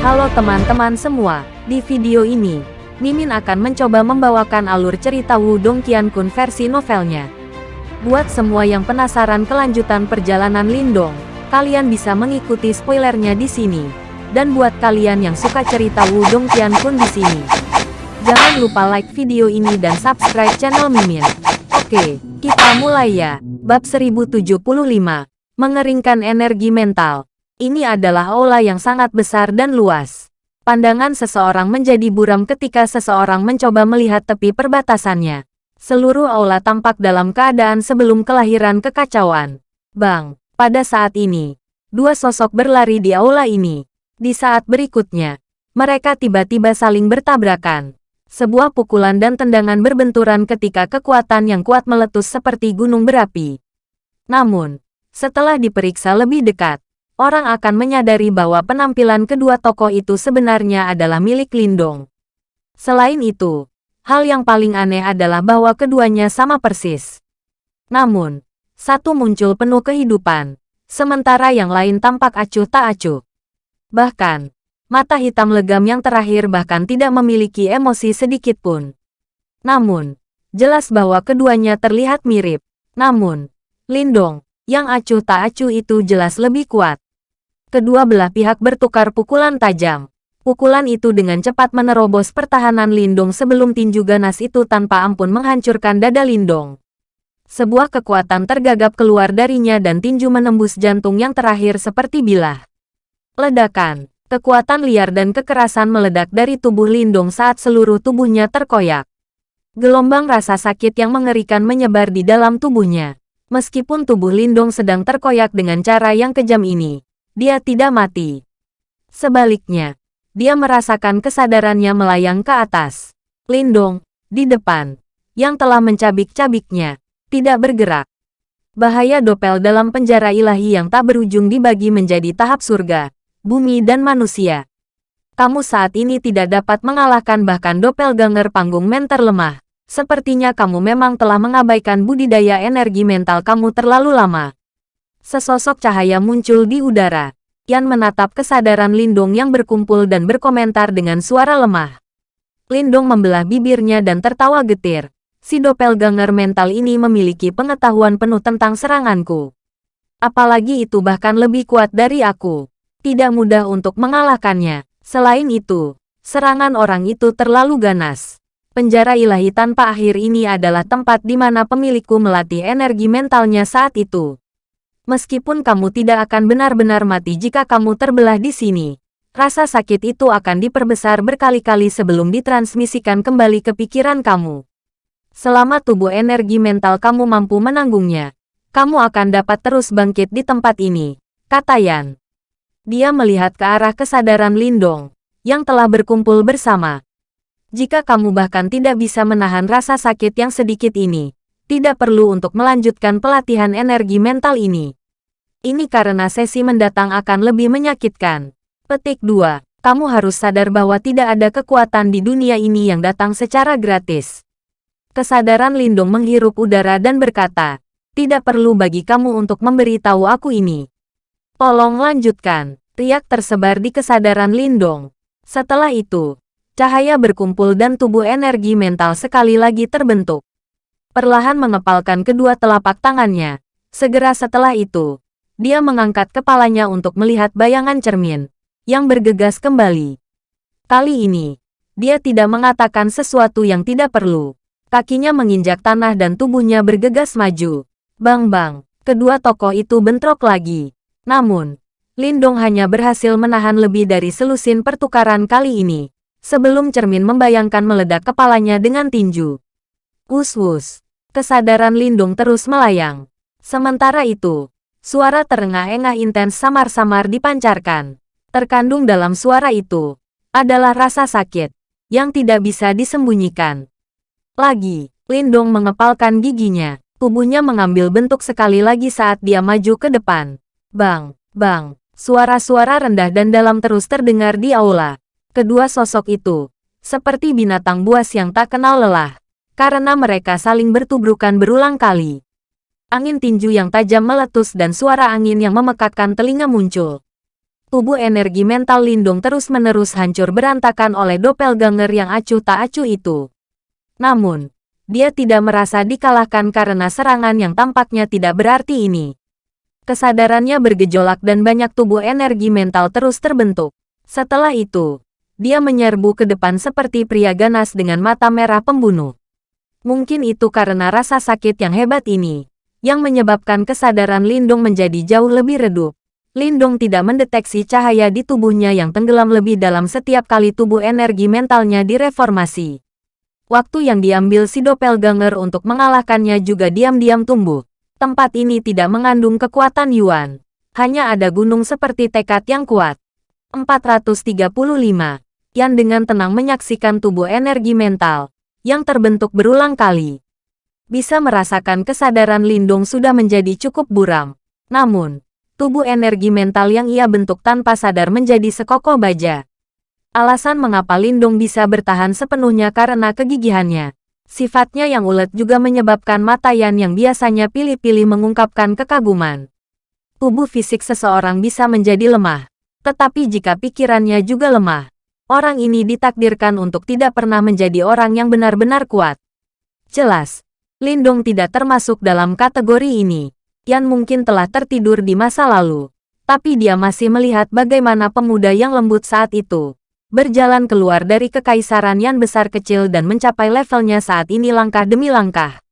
Halo teman-teman semua, di video ini, Mimin akan mencoba membawakan alur cerita Wudong Qiankun versi novelnya. Buat semua yang penasaran kelanjutan perjalanan Lindong, kalian bisa mengikuti spoilernya di sini. Dan buat kalian yang suka cerita Wudong Qiankun di sini, jangan lupa like video ini dan subscribe channel Mimin. Oke, kita mulai ya. Bab 1075, Mengeringkan Energi Mental. Ini adalah aula yang sangat besar dan luas. Pandangan seseorang menjadi buram ketika seseorang mencoba melihat tepi perbatasannya. Seluruh aula tampak dalam keadaan sebelum kelahiran kekacauan. Bang, pada saat ini, dua sosok berlari di aula ini. Di saat berikutnya, mereka tiba-tiba saling bertabrakan. Sebuah pukulan dan tendangan berbenturan ketika kekuatan yang kuat meletus seperti gunung berapi. Namun, setelah diperiksa lebih dekat, orang akan menyadari bahwa penampilan kedua tokoh itu sebenarnya adalah milik Lindong. Selain itu, hal yang paling aneh adalah bahwa keduanya sama persis. Namun, satu muncul penuh kehidupan, sementara yang lain tampak acuh tak acuh. Bahkan, mata hitam legam yang terakhir bahkan tidak memiliki emosi sedikit pun. Namun, jelas bahwa keduanya terlihat mirip. Namun, Lindong, yang acuh tak acuh itu jelas lebih kuat. Kedua belah pihak bertukar pukulan tajam. Pukulan itu dengan cepat menerobos pertahanan Lindong sebelum tinju ganas itu tanpa ampun menghancurkan dada Lindong. Sebuah kekuatan tergagap keluar darinya dan tinju menembus jantung yang terakhir seperti bilah. Ledakan, kekuatan liar dan kekerasan meledak dari tubuh Lindong saat seluruh tubuhnya terkoyak. Gelombang rasa sakit yang mengerikan menyebar di dalam tubuhnya. Meskipun tubuh Lindong sedang terkoyak dengan cara yang kejam ini, dia tidak mati. Sebaliknya, dia merasakan kesadarannya melayang ke atas. Lindong, di depan, yang telah mencabik-cabiknya, tidak bergerak. Bahaya dopel dalam penjara ilahi yang tak berujung dibagi menjadi tahap surga, bumi dan manusia. Kamu saat ini tidak dapat mengalahkan bahkan doppelganger panggung mentor lemah. Sepertinya kamu memang telah mengabaikan budidaya energi mental kamu terlalu lama. Sesosok cahaya muncul di udara. Yan menatap kesadaran Lindong yang berkumpul dan berkomentar dengan suara lemah. Lindong membelah bibirnya dan tertawa getir. Si doppelganger mental ini memiliki pengetahuan penuh tentang seranganku. Apalagi itu bahkan lebih kuat dari aku. Tidak mudah untuk mengalahkannya. Selain itu, serangan orang itu terlalu ganas. Penjara ilahi tanpa akhir ini adalah tempat di mana pemilikku melatih energi mentalnya saat itu. Meskipun kamu tidak akan benar-benar mati jika kamu terbelah di sini, rasa sakit itu akan diperbesar berkali-kali sebelum ditransmisikan kembali ke pikiran kamu. Selama tubuh energi mental kamu mampu menanggungnya, kamu akan dapat terus bangkit di tempat ini, kata Yan. Dia melihat ke arah kesadaran Lindong, yang telah berkumpul bersama. Jika kamu bahkan tidak bisa menahan rasa sakit yang sedikit ini, tidak perlu untuk melanjutkan pelatihan energi mental ini. Ini karena sesi mendatang akan lebih menyakitkan. Petik 2. Kamu harus sadar bahwa tidak ada kekuatan di dunia ini yang datang secara gratis. Kesadaran Lindung menghirup udara dan berkata, tidak perlu bagi kamu untuk memberitahu aku ini. Tolong lanjutkan. Riak tersebar di kesadaran Lindong. Setelah itu, cahaya berkumpul dan tubuh energi mental sekali lagi terbentuk. Perlahan mengepalkan kedua telapak tangannya. Segera setelah itu, dia mengangkat kepalanya untuk melihat bayangan cermin yang bergegas kembali. Kali ini, dia tidak mengatakan sesuatu yang tidak perlu. Kakinya menginjak tanah dan tubuhnya bergegas maju. Bang-bang, kedua tokoh itu bentrok lagi. Namun, Lindong hanya berhasil menahan lebih dari selusin pertukaran kali ini. Sebelum cermin membayangkan meledak kepalanya dengan tinju. Wus-wus, kesadaran Lindung terus melayang. Sementara itu, Suara terengah-engah intens samar-samar dipancarkan. Terkandung dalam suara itu adalah rasa sakit yang tidak bisa disembunyikan. Lagi, Lindong mengepalkan giginya. Tubuhnya mengambil bentuk sekali lagi saat dia maju ke depan. Bang, bang, suara-suara rendah dan dalam terus terdengar di aula. Kedua sosok itu, seperti binatang buas yang tak kenal lelah, karena mereka saling bertubrukan berulang kali angin tinju yang tajam meletus dan suara angin yang memekakkan telinga muncul. tubuh energi mental Lindung terus-menerus hancur berantakan oleh doppelganger yang acuh tak acuh itu. Namun, dia tidak merasa dikalahkan karena serangan yang tampaknya tidak berarti ini. Kesadarannya bergejolak dan banyak tubuh energi mental terus terbentuk. Setelah itu, dia menyerbu ke depan seperti pria ganas dengan mata merah pembunuh. Mungkin itu karena rasa sakit yang hebat ini, yang menyebabkan kesadaran Lindung menjadi jauh lebih redup. Lindong tidak mendeteksi cahaya di tubuhnya yang tenggelam lebih dalam setiap kali tubuh energi mentalnya direformasi. Waktu yang diambil si doppelganger untuk mengalahkannya juga diam-diam tumbuh. Tempat ini tidak mengandung kekuatan Yuan. Hanya ada gunung seperti tekad yang kuat. 435. Yan dengan tenang menyaksikan tubuh energi mental yang terbentuk berulang kali. Bisa merasakan kesadaran Lindung sudah menjadi cukup buram. Namun, tubuh energi mental yang ia bentuk tanpa sadar menjadi sekokoh baja. Alasan mengapa Lindung bisa bertahan sepenuhnya karena kegigihannya. Sifatnya yang ulet juga menyebabkan mata Yan yang biasanya pilih-pilih mengungkapkan kekaguman. Tubuh fisik seseorang bisa menjadi lemah. Tetapi jika pikirannya juga lemah, orang ini ditakdirkan untuk tidak pernah menjadi orang yang benar-benar kuat. Jelas, Lindung tidak termasuk dalam kategori ini. Yan mungkin telah tertidur di masa lalu. Tapi dia masih melihat bagaimana pemuda yang lembut saat itu berjalan keluar dari kekaisaran Yan besar kecil dan mencapai levelnya saat ini langkah demi langkah.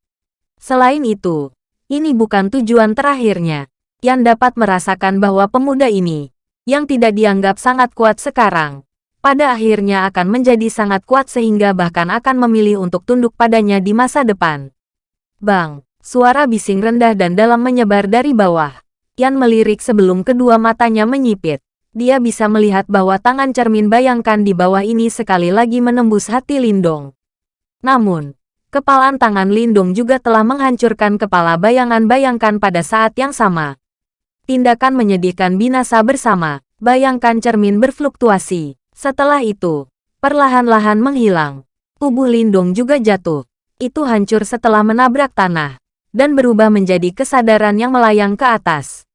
Selain itu, ini bukan tujuan terakhirnya. Yan dapat merasakan bahwa pemuda ini, yang tidak dianggap sangat kuat sekarang, pada akhirnya akan menjadi sangat kuat sehingga bahkan akan memilih untuk tunduk padanya di masa depan. Bang! Suara bising rendah dan dalam menyebar dari bawah. Yan melirik sebelum kedua matanya menyipit. Dia bisa melihat bahwa tangan cermin bayangkan di bawah ini sekali lagi menembus hati Lindong. Namun, kepalan tangan Lindong juga telah menghancurkan kepala bayangan bayangkan pada saat yang sama. Tindakan menyedihkan binasa bersama, bayangkan cermin berfluktuasi. Setelah itu, perlahan-lahan menghilang. Tubuh Lindong juga jatuh. Itu hancur setelah menabrak tanah dan berubah menjadi kesadaran yang melayang ke atas.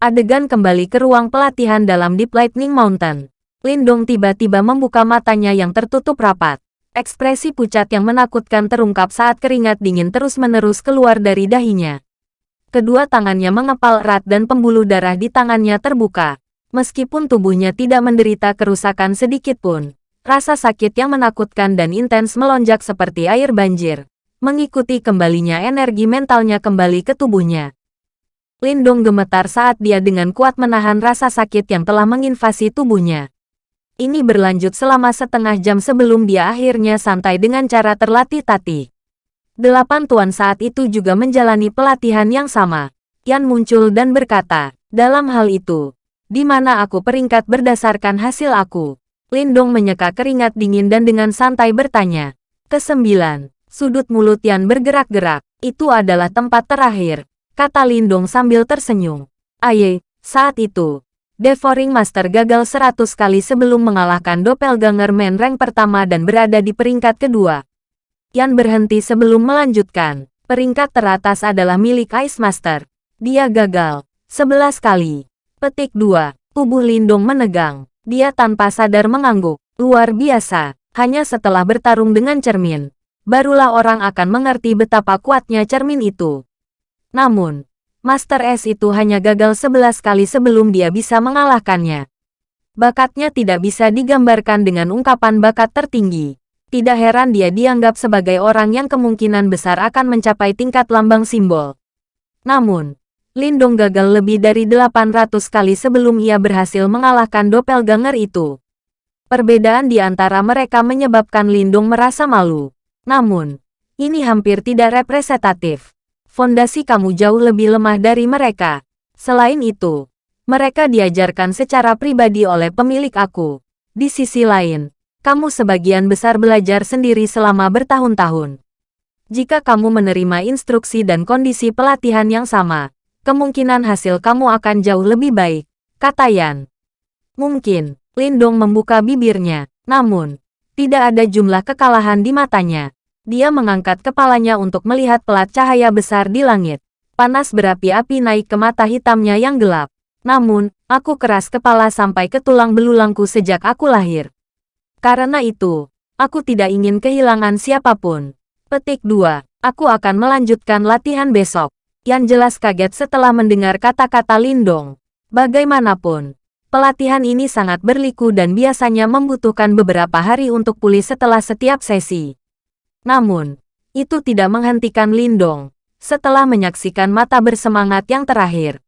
Adegan kembali ke ruang pelatihan dalam Deep Lightning Mountain. Lindong tiba-tiba membuka matanya yang tertutup rapat. Ekspresi pucat yang menakutkan terungkap saat keringat dingin terus-menerus keluar dari dahinya. Kedua tangannya mengepal erat dan pembuluh darah di tangannya terbuka. Meskipun tubuhnya tidak menderita kerusakan sedikit pun, rasa sakit yang menakutkan dan intens melonjak seperti air banjir mengikuti kembalinya energi mentalnya kembali ke tubuhnya. Lindong gemetar saat dia dengan kuat menahan rasa sakit yang telah menginvasi tubuhnya. Ini berlanjut selama setengah jam sebelum dia akhirnya santai dengan cara terlatih-tatih. Delapan tuan saat itu juga menjalani pelatihan yang sama. Yan muncul dan berkata, dalam hal itu, di mana aku peringkat berdasarkan hasil aku? Lindong menyeka keringat dingin dan dengan santai bertanya. Kesembilan, Sudut mulut Yan bergerak-gerak. Itu adalah tempat terakhir, kata Lindong sambil tersenyum. Aye, saat itu, Devouring Master gagal seratus kali sebelum mengalahkan Doppelganger Man rank pertama dan berada di peringkat kedua. Yan berhenti sebelum melanjutkan. Peringkat teratas adalah milik Ice Master. Dia gagal. Sebelas kali. Petik 2. Tubuh Lindong menegang. Dia tanpa sadar mengangguk. Luar biasa. Hanya setelah bertarung dengan cermin, barulah orang akan mengerti betapa kuatnya cermin itu. Namun, Master S itu hanya gagal sebelas kali sebelum dia bisa mengalahkannya. Bakatnya tidak bisa digambarkan dengan ungkapan bakat tertinggi. Tidak heran dia dianggap sebagai orang yang kemungkinan besar akan mencapai tingkat lambang simbol. Namun, Lindong gagal lebih dari 800 kali sebelum ia berhasil mengalahkan doppelganger itu. Perbedaan di antara mereka menyebabkan Lindong merasa malu. Namun, ini hampir tidak representatif. Fondasi kamu jauh lebih lemah dari mereka. Selain itu, mereka diajarkan secara pribadi oleh pemilik aku. Di sisi lain, kamu sebagian besar belajar sendiri selama bertahun-tahun. Jika kamu menerima instruksi dan kondisi pelatihan yang sama, kemungkinan hasil kamu akan jauh lebih baik, kata Yan. Mungkin, Lindong membuka bibirnya, namun, tidak ada jumlah kekalahan di matanya. Dia mengangkat kepalanya untuk melihat pelat cahaya besar di langit. Panas berapi-api naik ke mata hitamnya yang gelap. Namun, aku keras kepala sampai ke tulang belulangku sejak aku lahir. Karena itu, aku tidak ingin kehilangan siapa pun. Petik 2. Aku akan melanjutkan latihan besok. Yan jelas kaget setelah mendengar kata-kata Lindong. Bagaimanapun, pelatihan ini sangat berliku dan biasanya membutuhkan beberapa hari untuk pulih setelah setiap sesi. Namun, itu tidak menghentikan Lindong. Setelah menyaksikan mata bersemangat yang terakhir,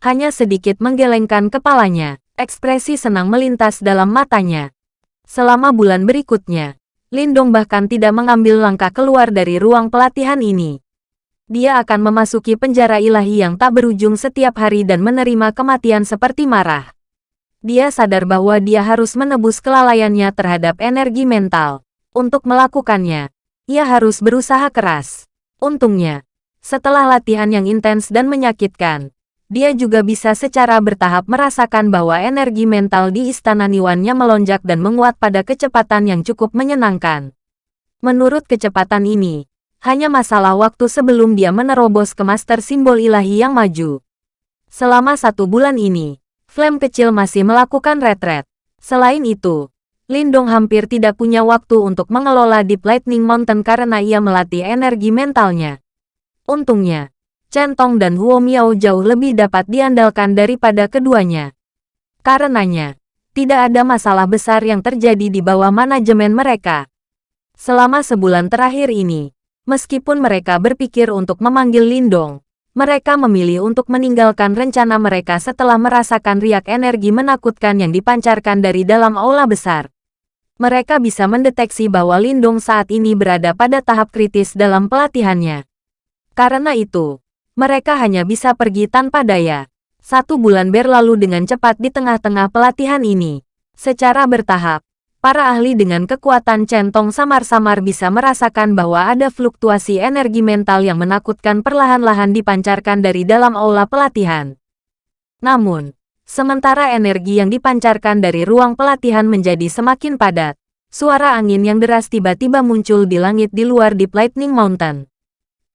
hanya sedikit menggelengkan kepalanya, ekspresi senang melintas dalam matanya. Selama bulan berikutnya, Lindong bahkan tidak mengambil langkah keluar dari ruang pelatihan ini. Dia akan memasuki penjara ilahi yang tak berujung setiap hari dan menerima kematian seperti marah. Dia sadar bahwa dia harus menebus kelalaiannya terhadap energi mental. Untuk melakukannya, ia harus berusaha keras. Untungnya, setelah latihan yang intens dan menyakitkan, dia juga bisa secara bertahap merasakan bahwa energi mental di Istana Niwannya melonjak dan menguat pada kecepatan yang cukup menyenangkan. Menurut kecepatan ini, hanya masalah waktu sebelum dia menerobos ke Master Simbol Ilahi yang maju. Selama satu bulan ini, Flame kecil masih melakukan retret. Selain itu, Lindong hampir tidak punya waktu untuk mengelola Deep Lightning Mountain karena ia melatih energi mentalnya. Untungnya, Centong dan Huo Miao jauh lebih dapat diandalkan daripada keduanya. Karenanya, tidak ada masalah besar yang terjadi di bawah manajemen mereka. Selama sebulan terakhir ini, meskipun mereka berpikir untuk memanggil Lindong, mereka memilih untuk meninggalkan rencana mereka setelah merasakan riak energi menakutkan yang dipancarkan dari dalam aula besar. Mereka bisa mendeteksi bahwa Lindong saat ini berada pada tahap kritis dalam pelatihannya. Karena itu, mereka hanya bisa pergi tanpa daya. Satu bulan berlalu dengan cepat di tengah-tengah pelatihan ini. Secara bertahap, para ahli dengan kekuatan centong samar-samar bisa merasakan bahwa ada fluktuasi energi mental yang menakutkan perlahan-lahan dipancarkan dari dalam aula pelatihan. Namun, sementara energi yang dipancarkan dari ruang pelatihan menjadi semakin padat, suara angin yang deras tiba-tiba muncul di langit di luar Deep Lightning Mountain.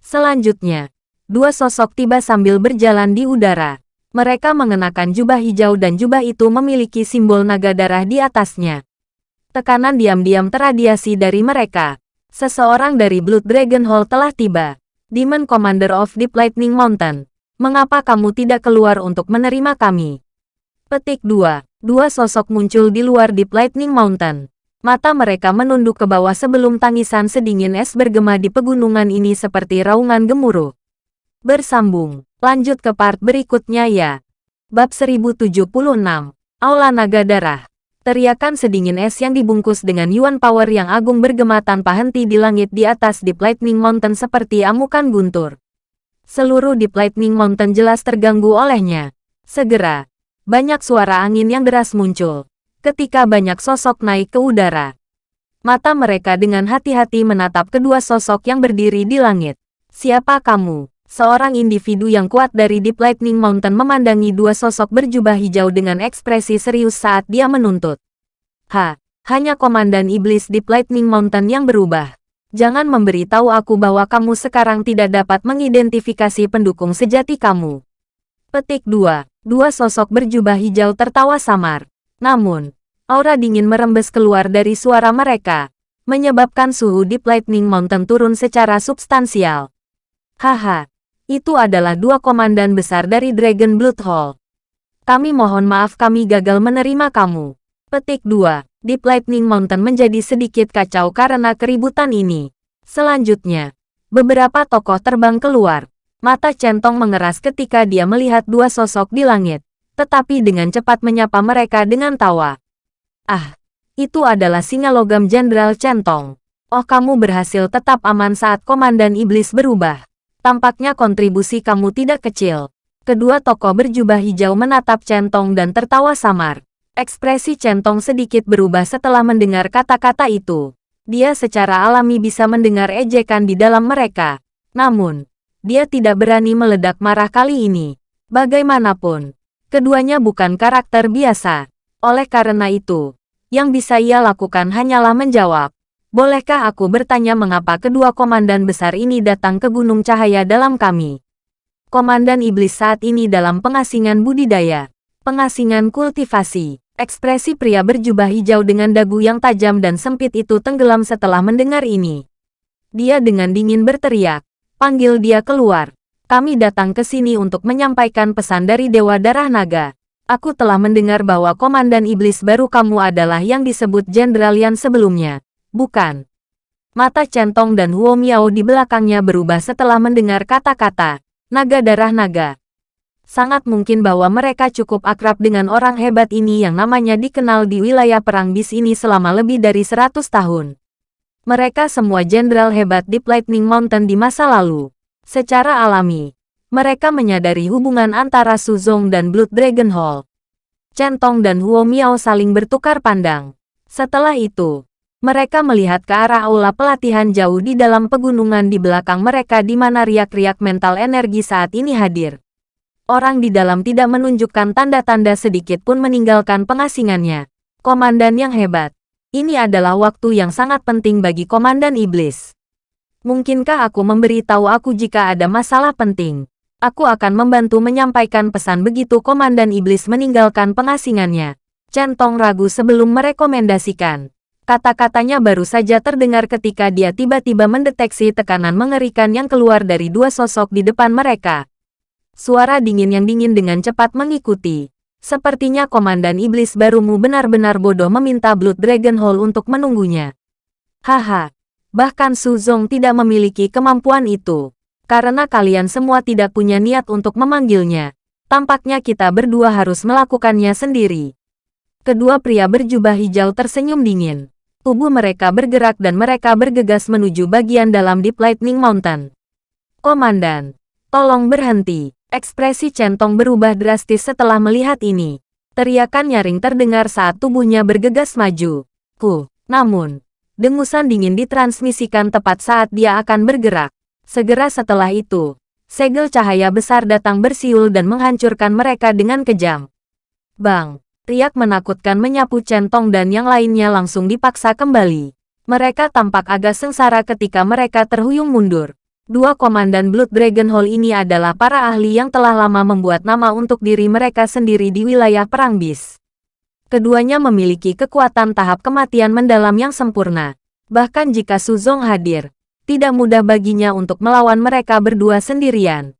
Selanjutnya, Dua sosok tiba sambil berjalan di udara. Mereka mengenakan jubah hijau dan jubah itu memiliki simbol naga darah di atasnya. Tekanan diam-diam teradiasi dari mereka. Seseorang dari Blood Dragon Hall telah tiba. Demon Commander of Deep Lightning Mountain. Mengapa kamu tidak keluar untuk menerima kami? Petik 2. Dua sosok muncul di luar Deep Lightning Mountain. Mata mereka menunduk ke bawah sebelum tangisan sedingin es bergema di pegunungan ini seperti raungan gemuruh. Bersambung. Lanjut ke part berikutnya ya. Bab 1076. Aula Naga Darah. Teriakan sedingin es yang dibungkus dengan Yuan Power yang agung bergema tanpa henti di langit di atas Deep Lightning Mountain seperti amukan guntur. Seluruh Deep Lightning Mountain jelas terganggu olehnya. Segera, banyak suara angin yang deras muncul. Ketika banyak sosok naik ke udara. Mata mereka dengan hati-hati menatap kedua sosok yang berdiri di langit. Siapa kamu? Seorang individu yang kuat dari Deep Lightning Mountain memandangi dua sosok berjubah hijau dengan ekspresi serius saat dia menuntut. Ha, hanya Komandan Iblis Deep Lightning Mountain yang berubah. Jangan memberitahu aku bahwa kamu sekarang tidak dapat mengidentifikasi pendukung sejati kamu. Petik 2. Dua sosok berjubah hijau tertawa samar. Namun, aura dingin merembes keluar dari suara mereka, menyebabkan suhu Deep Lightning Mountain turun secara substansial. Haha, itu adalah dua komandan besar dari Dragon Blood Hall. Kami mohon maaf kami gagal menerima kamu. Petik 2. Deep Lightning Mountain menjadi sedikit kacau karena keributan ini. Selanjutnya, beberapa tokoh terbang keluar. Mata Centong mengeras ketika dia melihat dua sosok di langit, tetapi dengan cepat menyapa mereka dengan tawa. Ah, itu adalah singa logam Jenderal Centong. Oh kamu berhasil tetap aman saat Komandan Iblis berubah. Tampaknya kontribusi kamu tidak kecil. Kedua tokoh berjubah hijau menatap Centong dan tertawa samar. Ekspresi Centong sedikit berubah setelah mendengar kata-kata itu. Dia secara alami bisa mendengar ejekan di dalam mereka. Namun, dia tidak berani meledak marah kali ini. Bagaimanapun, keduanya bukan karakter biasa. Oleh karena itu, yang bisa ia lakukan hanyalah menjawab. Bolehkah aku bertanya mengapa kedua komandan besar ini datang ke Gunung Cahaya dalam kami? Komandan Iblis saat ini dalam pengasingan budidaya. Pengasingan kultivasi. Ekspresi pria berjubah hijau dengan dagu yang tajam dan sempit itu tenggelam setelah mendengar ini. Dia dengan dingin berteriak. Panggil dia keluar. Kami datang ke sini untuk menyampaikan pesan dari Dewa Darah Naga. Aku telah mendengar bahwa Komandan Iblis baru kamu adalah yang disebut Jenderal Yan sebelumnya. Bukan. Mata Centong dan Huo Miao di belakangnya berubah setelah mendengar kata-kata, naga darah naga. Sangat mungkin bahwa mereka cukup akrab dengan orang hebat ini yang namanya dikenal di wilayah perang bis ini selama lebih dari 100 tahun. Mereka semua jenderal hebat di Lightning Mountain di masa lalu. Secara alami, mereka menyadari hubungan antara Suzong dan Blood Dragon Hall. Centong dan Huo Miao saling bertukar pandang. Setelah itu, mereka melihat ke arah aula pelatihan jauh di dalam pegunungan di belakang mereka di mana riak-riak mental energi saat ini hadir orang di dalam tidak menunjukkan tanda-tanda sedikit pun meninggalkan pengasingannya. Komandan yang hebat. Ini adalah waktu yang sangat penting bagi Komandan Iblis. Mungkinkah aku memberitahu aku jika ada masalah penting? Aku akan membantu menyampaikan pesan begitu Komandan Iblis meninggalkan pengasingannya. Centong ragu sebelum merekomendasikan. Kata-katanya baru saja terdengar ketika dia tiba-tiba mendeteksi tekanan mengerikan yang keluar dari dua sosok di depan mereka. Suara dingin yang dingin dengan cepat mengikuti. Sepertinya Komandan Iblis barumu benar-benar bodoh meminta Blood Dragon Hall untuk menunggunya. Haha, bahkan Su Zong tidak memiliki kemampuan itu. Karena kalian semua tidak punya niat untuk memanggilnya. Tampaknya kita berdua harus melakukannya sendiri. Kedua pria berjubah hijau tersenyum dingin. Tubuh mereka bergerak dan mereka bergegas menuju bagian dalam Deep Lightning Mountain. Komandan, tolong berhenti. Ekspresi Centong berubah drastis setelah melihat ini. Teriakan nyaring terdengar saat tubuhnya bergegas maju. Ku, namun, dengusan dingin ditransmisikan tepat saat dia akan bergerak. Segera setelah itu, segel cahaya besar datang bersiul dan menghancurkan mereka dengan kejam. Bang, riak menakutkan menyapu Centong dan yang lainnya langsung dipaksa kembali. Mereka tampak agak sengsara ketika mereka terhuyung mundur. Dua komandan Blood Dragon Hall ini adalah para ahli yang telah lama membuat nama untuk diri mereka sendiri di wilayah Perang Bis. Keduanya memiliki kekuatan tahap kematian mendalam yang sempurna. Bahkan jika Suzong hadir, tidak mudah baginya untuk melawan mereka berdua sendirian.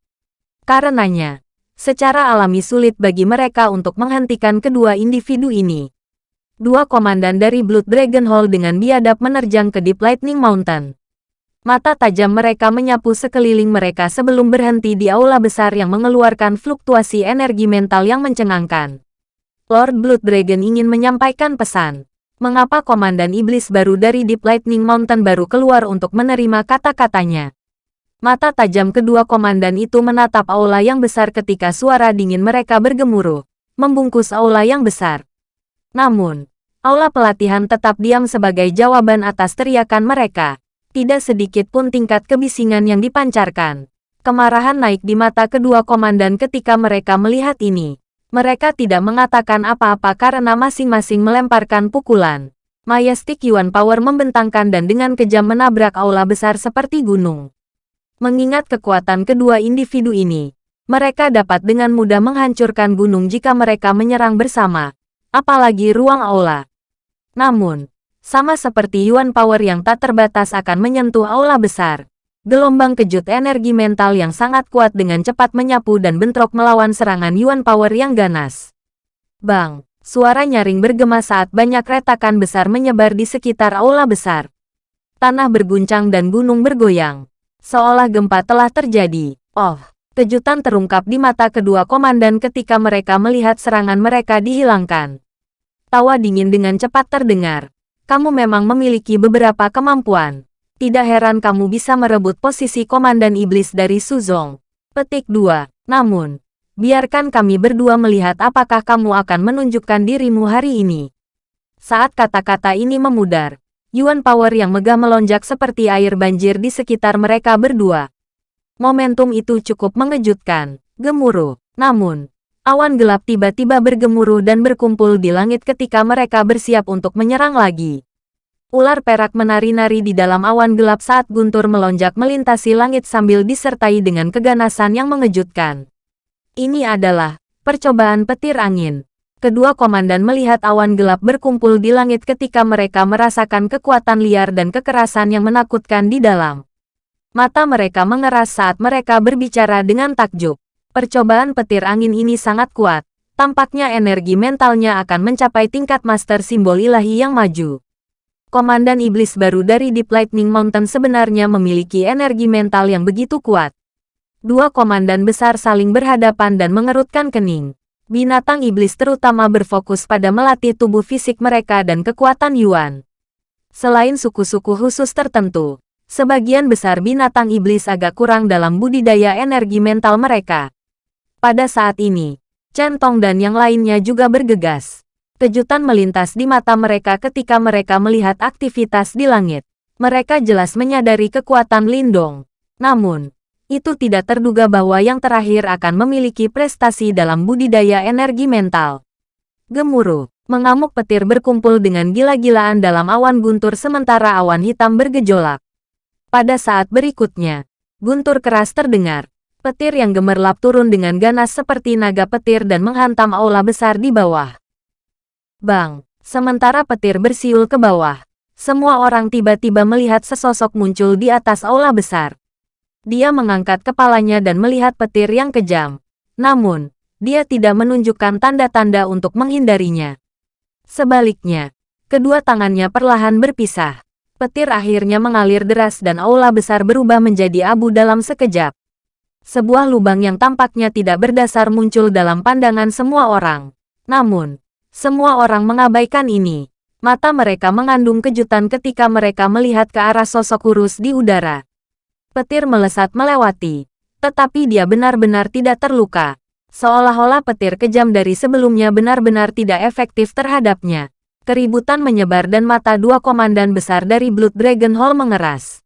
Karenanya, secara alami sulit bagi mereka untuk menghentikan kedua individu ini. Dua komandan dari Blood Dragon Hall dengan biadab menerjang ke Deep Lightning Mountain. Mata tajam mereka menyapu sekeliling mereka sebelum berhenti di aula besar yang mengeluarkan fluktuasi energi mental yang mencengangkan. Lord Blood Dragon ingin menyampaikan pesan. Mengapa Komandan Iblis baru dari Deep Lightning Mountain baru keluar untuk menerima kata-katanya? Mata tajam kedua komandan itu menatap aula yang besar ketika suara dingin mereka bergemuruh, membungkus aula yang besar. Namun, aula pelatihan tetap diam sebagai jawaban atas teriakan mereka. Tidak sedikit pun tingkat kebisingan yang dipancarkan. Kemarahan naik di mata kedua komandan ketika mereka melihat ini. Mereka tidak mengatakan apa-apa karena masing-masing melemparkan pukulan. Majestic Yuan Power membentangkan dan dengan kejam menabrak aula besar seperti gunung. Mengingat kekuatan kedua individu ini, mereka dapat dengan mudah menghancurkan gunung jika mereka menyerang bersama, apalagi ruang aula. Namun, sama seperti Yuan Power yang tak terbatas akan menyentuh aula besar. Gelombang kejut energi mental yang sangat kuat dengan cepat menyapu dan bentrok melawan serangan Yuan Power yang ganas. Bang, suara nyaring bergema saat banyak retakan besar menyebar di sekitar aula besar. Tanah berguncang dan gunung bergoyang. Seolah gempa telah terjadi. Oh, kejutan terungkap di mata kedua komandan ketika mereka melihat serangan mereka dihilangkan. Tawa dingin dengan cepat terdengar kamu memang memiliki beberapa kemampuan. Tidak heran kamu bisa merebut posisi Komandan Iblis dari Suzong. Petik 2. Namun, biarkan kami berdua melihat apakah kamu akan menunjukkan dirimu hari ini. Saat kata-kata ini memudar, Yuan Power yang megah melonjak seperti air banjir di sekitar mereka berdua. Momentum itu cukup mengejutkan, gemuruh. Namun, Awan gelap tiba-tiba bergemuruh dan berkumpul di langit ketika mereka bersiap untuk menyerang lagi. Ular perak menari-nari di dalam awan gelap saat Guntur melonjak melintasi langit sambil disertai dengan keganasan yang mengejutkan. Ini adalah percobaan petir angin. Kedua komandan melihat awan gelap berkumpul di langit ketika mereka merasakan kekuatan liar dan kekerasan yang menakutkan di dalam. Mata mereka mengeras saat mereka berbicara dengan takjub. Percobaan petir angin ini sangat kuat. Tampaknya energi mentalnya akan mencapai tingkat master simbol ilahi yang maju. Komandan iblis baru dari Deep Lightning Mountain sebenarnya memiliki energi mental yang begitu kuat. Dua komandan besar saling berhadapan dan mengerutkan kening. Binatang iblis terutama berfokus pada melatih tubuh fisik mereka dan kekuatan Yuan. Selain suku-suku khusus tertentu, sebagian besar binatang iblis agak kurang dalam budidaya energi mental mereka. Pada saat ini, Chen Tong dan yang lainnya juga bergegas. Kejutan melintas di mata mereka ketika mereka melihat aktivitas di langit. Mereka jelas menyadari kekuatan Lindong. Namun, itu tidak terduga bahwa yang terakhir akan memiliki prestasi dalam budidaya energi mental. Gemuruh, mengamuk petir berkumpul dengan gila-gilaan dalam awan guntur sementara awan hitam bergejolak. Pada saat berikutnya, guntur keras terdengar. Petir yang gemerlap turun dengan ganas seperti naga petir dan menghantam aula besar di bawah. Bang! Sementara petir bersiul ke bawah, semua orang tiba-tiba melihat sesosok muncul di atas aula besar. Dia mengangkat kepalanya dan melihat petir yang kejam. Namun, dia tidak menunjukkan tanda-tanda untuk menghindarinya. Sebaliknya, kedua tangannya perlahan berpisah. Petir akhirnya mengalir deras dan aula besar berubah menjadi abu dalam sekejap. Sebuah lubang yang tampaknya tidak berdasar muncul dalam pandangan semua orang. Namun, semua orang mengabaikan ini. Mata mereka mengandung kejutan ketika mereka melihat ke arah sosok kurus di udara. Petir melesat melewati, tetapi dia benar-benar tidak terluka. Seolah-olah petir kejam dari sebelumnya benar-benar tidak efektif terhadapnya. Keributan menyebar dan mata dua komandan besar dari Blood Dragon Hall mengeras.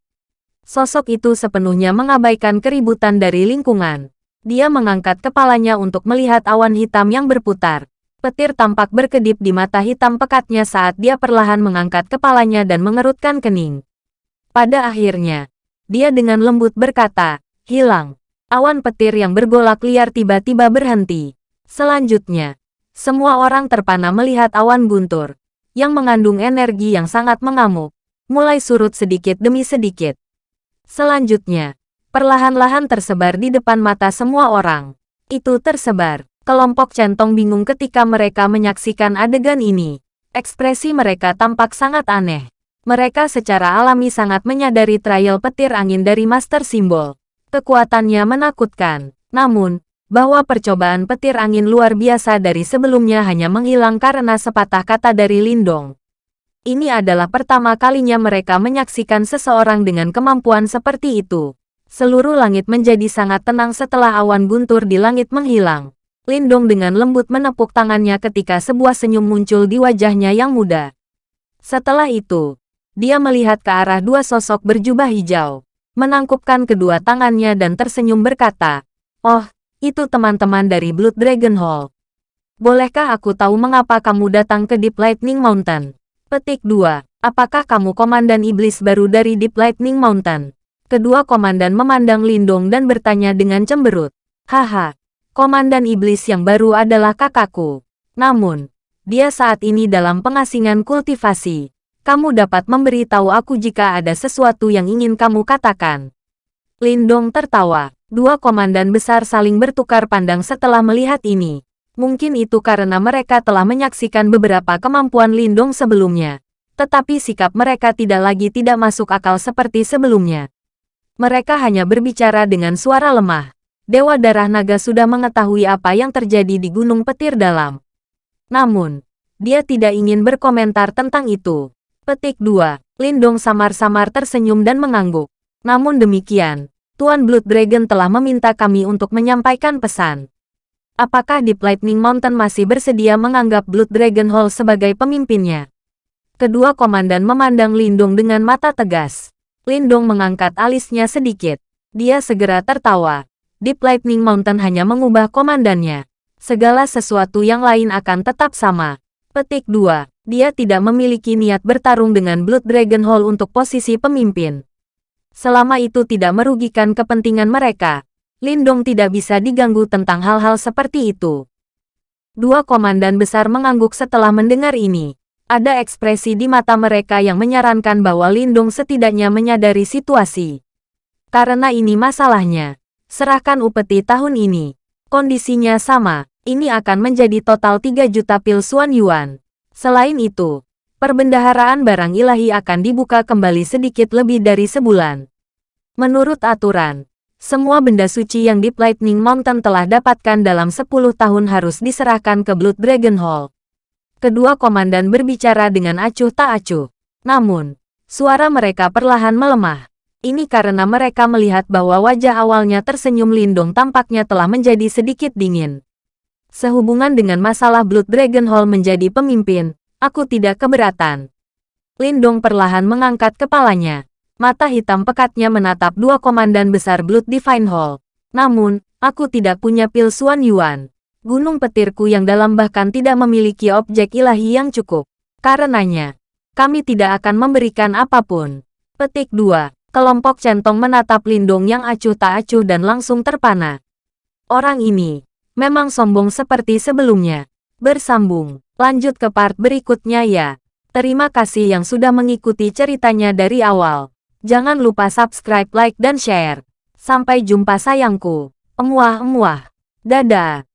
Sosok itu sepenuhnya mengabaikan keributan dari lingkungan. Dia mengangkat kepalanya untuk melihat awan hitam yang berputar. Petir tampak berkedip di mata hitam pekatnya saat dia perlahan mengangkat kepalanya dan mengerutkan kening. Pada akhirnya, dia dengan lembut berkata, hilang. Awan petir yang bergolak liar tiba-tiba berhenti. Selanjutnya, semua orang terpana melihat awan guntur, yang mengandung energi yang sangat mengamuk, mulai surut sedikit demi sedikit. Selanjutnya, perlahan-lahan tersebar di depan mata semua orang. Itu tersebar Kelompok centong bingung ketika mereka menyaksikan adegan ini. Ekspresi mereka tampak sangat aneh. Mereka secara alami sangat menyadari trial petir angin dari Master Simbol. Kekuatannya menakutkan. Namun, bahwa percobaan petir angin luar biasa dari sebelumnya hanya menghilang karena sepatah kata dari Lindong. Ini adalah pertama kalinya mereka menyaksikan seseorang dengan kemampuan seperti itu. Seluruh langit menjadi sangat tenang setelah awan guntur di langit menghilang. Lindong dengan lembut menepuk tangannya ketika sebuah senyum muncul di wajahnya yang muda. Setelah itu, dia melihat ke arah dua sosok berjubah hijau, menangkupkan kedua tangannya dan tersenyum berkata, Oh, itu teman-teman dari Blood Dragon Hall. Bolehkah aku tahu mengapa kamu datang ke Deep Lightning Mountain? Petik 2. Apakah kamu komandan iblis baru dari Deep Lightning Mountain? Kedua komandan memandang Lindong dan bertanya dengan cemberut. Haha, Komandan iblis yang baru adalah kakakku. Namun, dia saat ini dalam pengasingan kultivasi. Kamu dapat memberitahu aku jika ada sesuatu yang ingin kamu katakan. Lindong tertawa. Dua komandan besar saling bertukar pandang setelah melihat ini. Mungkin itu karena mereka telah menyaksikan beberapa kemampuan Lindong sebelumnya. Tetapi sikap mereka tidak lagi tidak masuk akal seperti sebelumnya. Mereka hanya berbicara dengan suara lemah. Dewa Darah Naga sudah mengetahui apa yang terjadi di Gunung Petir Dalam. Namun, dia tidak ingin berkomentar tentang itu. Petik 2. Lindong samar-samar tersenyum dan mengangguk. Namun demikian, Tuan Blood Dragon telah meminta kami untuk menyampaikan pesan. Apakah Deep Lightning Mountain masih bersedia menganggap Blood Dragon Hall sebagai pemimpinnya? Kedua komandan memandang Lindong dengan mata tegas. Lindong mengangkat alisnya sedikit. Dia segera tertawa. Deep Lightning Mountain hanya mengubah komandannya. Segala sesuatu yang lain akan tetap sama. Petik 2. Dia tidak memiliki niat bertarung dengan Blood Dragon Hall untuk posisi pemimpin. Selama itu tidak merugikan kepentingan mereka, Lindong tidak bisa diganggu tentang hal-hal seperti itu. Dua komandan besar mengangguk setelah mendengar ini. Ada ekspresi di mata mereka yang menyarankan bahwa Lindong setidaknya menyadari situasi. Karena ini masalahnya. Serahkan upeti tahun ini. Kondisinya sama, ini akan menjadi total 3 juta pil Suan Yuan. Selain itu, perbendaharaan barang ilahi akan dibuka kembali sedikit lebih dari sebulan. Menurut aturan, semua benda suci yang di Lightning Mountain telah dapatkan dalam 10 tahun harus diserahkan ke Blood Dragon Hall. Kedua komandan berbicara dengan acuh tak acuh. Namun, suara mereka perlahan melemah. Ini karena mereka melihat bahwa wajah awalnya tersenyum Lindong tampaknya telah menjadi sedikit dingin. Sehubungan dengan masalah Blood Dragon Hall menjadi pemimpin, aku tidak keberatan. Lindong perlahan mengangkat kepalanya. Mata hitam pekatnya menatap dua komandan besar Blood Divine Hall. Namun, aku tidak punya pil Suan Yuan. Gunung petirku yang dalam bahkan tidak memiliki objek ilahi yang cukup. Karenanya, kami tidak akan memberikan apa pun. Petik 2. Kelompok centong menatap Lindong yang acuh tak acuh dan langsung terpana. Orang ini, memang sombong seperti sebelumnya. Bersambung, lanjut ke part berikutnya ya. Terima kasih yang sudah mengikuti ceritanya dari awal. Jangan lupa subscribe, like, dan share. Sampai jumpa sayangku. Emuah-emuah. Dadah.